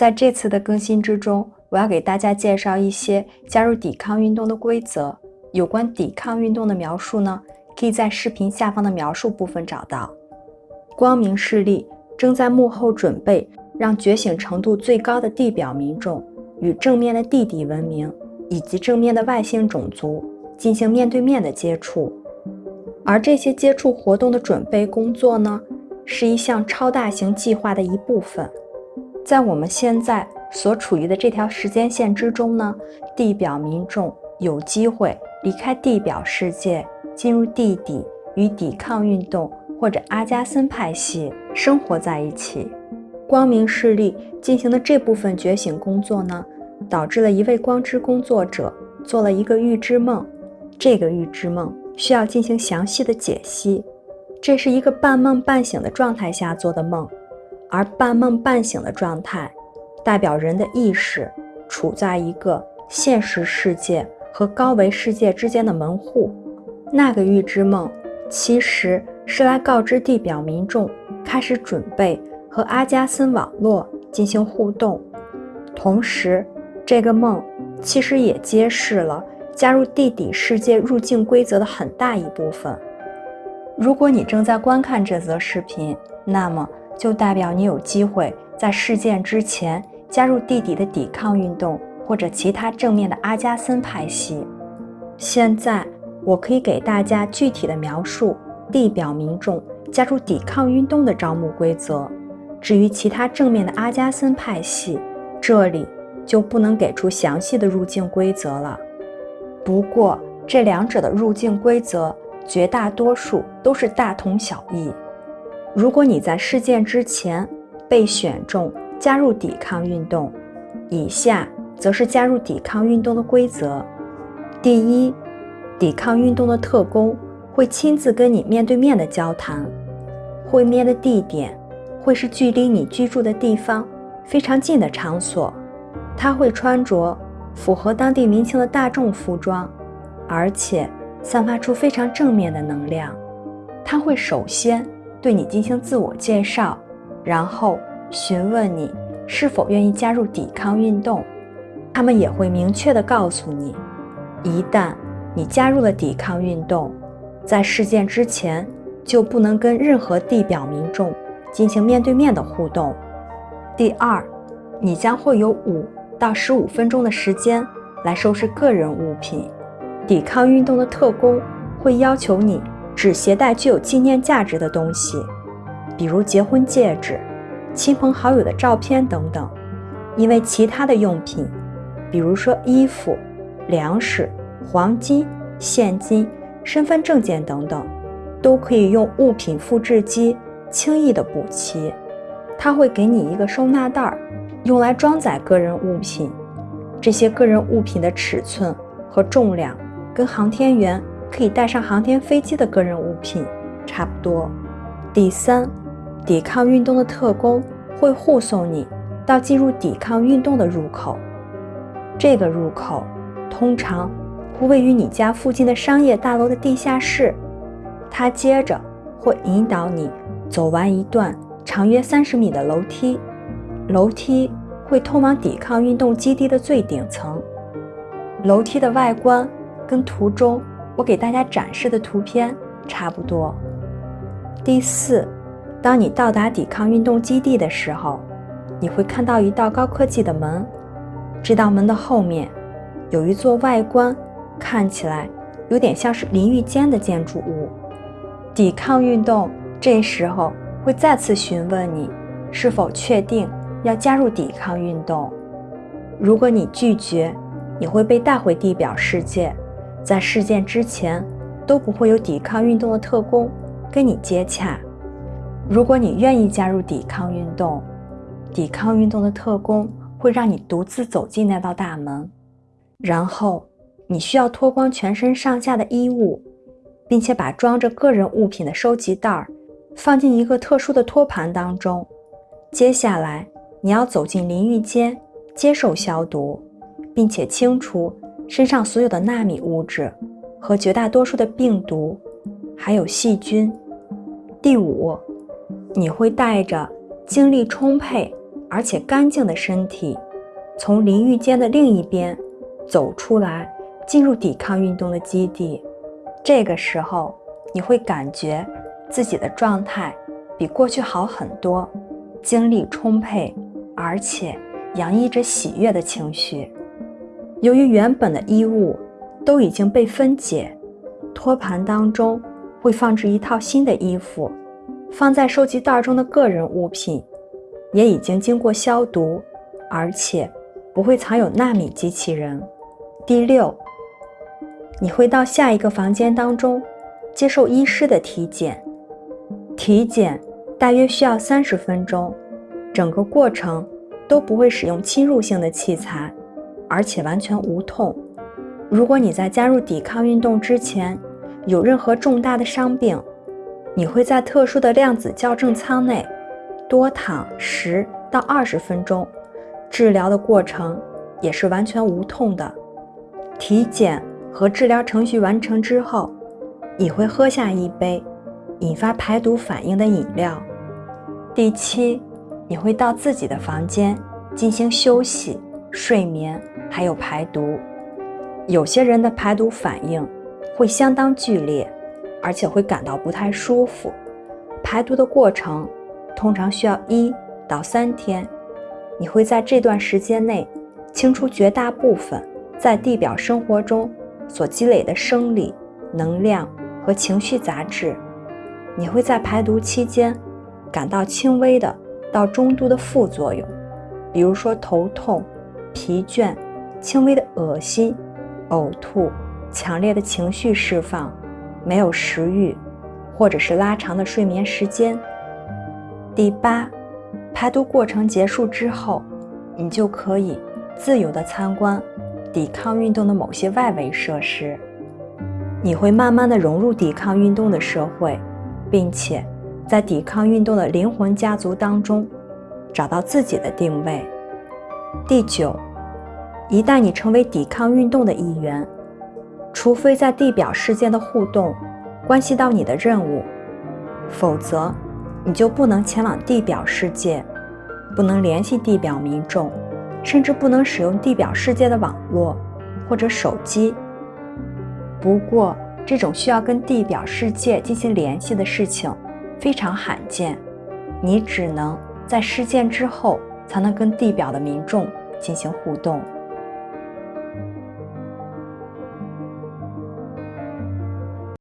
在这次的更新之中，我要给大家介绍一些加入抵抗运动的规则。有关抵抗运动的描述呢，可以在视频下方的描述部分找到。光明势力正在幕后准备，让觉醒程度最高的地表民众与正面的地底文明以及正面的外星种族进行面对面的接触。而这些接触活动的准备工作呢，是一项超大型计划的一部分。在我们现在所处于的这条时间线之中呢，地表民众有机会离开地表世界，进入地底，与抵抗运动或者阿加森派系生活在一起。光明势力进行的这部分觉醒工作呢，导致了一位光之工作者做了一个预知梦。这个预知梦需要进行详细的解析。这是一个半梦半醒的状态下做的梦。而半梦半醒的状态，代表人的意识处在一个现实世界和高维世界之间的门户。那个预知梦其实是来告知地表民众开始准备和阿加森网络进行互动，同时，这个梦其实也揭示了加入地底世界入境规则的很大一部分。如果你正在观看这则视频，那么。就代表你有机会在事件之前加入地底的抵抗运动或者其他正面的阿加森派系。现在我可以给大家具体的描述地表民众加入抵抗运动的招募规则。至于其他正面的阿加森派系，这里就不能给出详细的入境规则了。不过这两者的入境规则绝大多数都是大同小异。如果你在事件之前被选中加入抵抗运动，以下则是加入抵抗运动的规则：第一，抵抗运动的特工会亲自跟你面对面的交谈，会面的地点会是距离你居住的地方非常近的场所，他会穿着符合当地民情的大众服装，而且散发出非常正面的能量，他会首先。对你进行自我介绍，然后询问你是否愿意加入抵抗运动。他们也会明确地告诉你，一旦你加入了抵抗运动，在事件之前就不能跟任何地表民众进行面对面的互动。第二，你将会有五到十五分钟的时间来收拾个人物品。抵抗运动的特工会要求你。只携带具有纪念价值的东西，比如结婚戒指、亲朋好友的照片等等。因为其他的用品，比如说衣服、粮食、黄金、现金、身份证件等等，都可以用物品复制机轻易的补齐。他会给你一个收纳袋，用来装载个人物品。这些个人物品的尺寸和重量跟航天员。可以带上航天飞机的个人物品差不多。第三，抵抗运动的特工会护送你到进入抵抗运动的入口。这个入口通常会位于你家附近的商业大楼的地下室。他接着会引导你走完一段长约三十米的楼梯，楼梯会通往抵抗运动基地的最顶层。楼梯的外观跟图中。我给大家展示的图片差不多。第四，当你到达抵抗运动基地的时候，你会看到一道高科技的门。这道门的后面有一座外观看起来有点像是淋浴间的建筑物。抵抗运动这时候会再次询问你是否确定要加入抵抗运动。如果你拒绝，你会被带回地表世界。在事件之前，都不会有抵抗运动的特工跟你接洽。如果你愿意加入抵抗运动，抵抗运动的特工会让你独自走进那道大门，然后你需要脱光全身上下的衣物，并且把装着个人物品的收集袋放进一个特殊的托盘当中。接下来，你要走进淋浴间，接受消毒，并且清除。身上所有的纳米物质和绝大多数的病毒，还有细菌。第五，你会带着精力充沛、而且干净的身体，从淋浴间的另一边走出来，进入抵抗运动的基地。这个时候，你会感觉自己的状态比过去好很多，精力充沛，而且洋溢着喜悦的情绪。由于原本的衣物都已经被分解，托盘当中会放置一套新的衣服，放在收集袋中的个人物品也已经经过消毒，而且不会藏有纳米机器人。第六，你会到下一个房间当中接受医师的体检，体检大约需要三十分钟，整个过程都不会使用侵入性的器材。而且完全无痛。如果你在加入抵抗运动之前有任何重大的伤病，你会在特殊的量子校正舱内多躺十到二十分钟，治疗的过程也是完全无痛的。体检和治疗程序完成之后，你会喝下一杯引发排毒反应的饮料。第七，你会到自己的房间进行休息、睡眠。还有排毒，有些人的排毒反应会相当剧烈，而且会感到不太舒服。排毒的过程通常需要一到三天，你会在这段时间内清除绝大部分在地表生活中所积累的生理、能量和情绪杂质。你会在排毒期间感到轻微的到中度的副作用，比如说头痛、疲倦。轻微的恶心、呕吐、强烈的情绪释放、没有食欲，或者是拉长的睡眠时间。第八，排毒过程结束之后，你就可以自由的参观抵抗运动的某些外围设施。你会慢慢的融入抵抗运动的社会，并且在抵抗运动的灵魂家族当中找到自己的定位。第九。一旦你成为抵抗运动的一员，除非在地表世界的互动关系到你的任务，否则你就不能前往地表世界，不能联系地表民众，甚至不能使用地表世界的网络或者手机。不过，这种需要跟地表世界进行联系的事情非常罕见，你只能在事件之后才能跟地表的民众进行互动。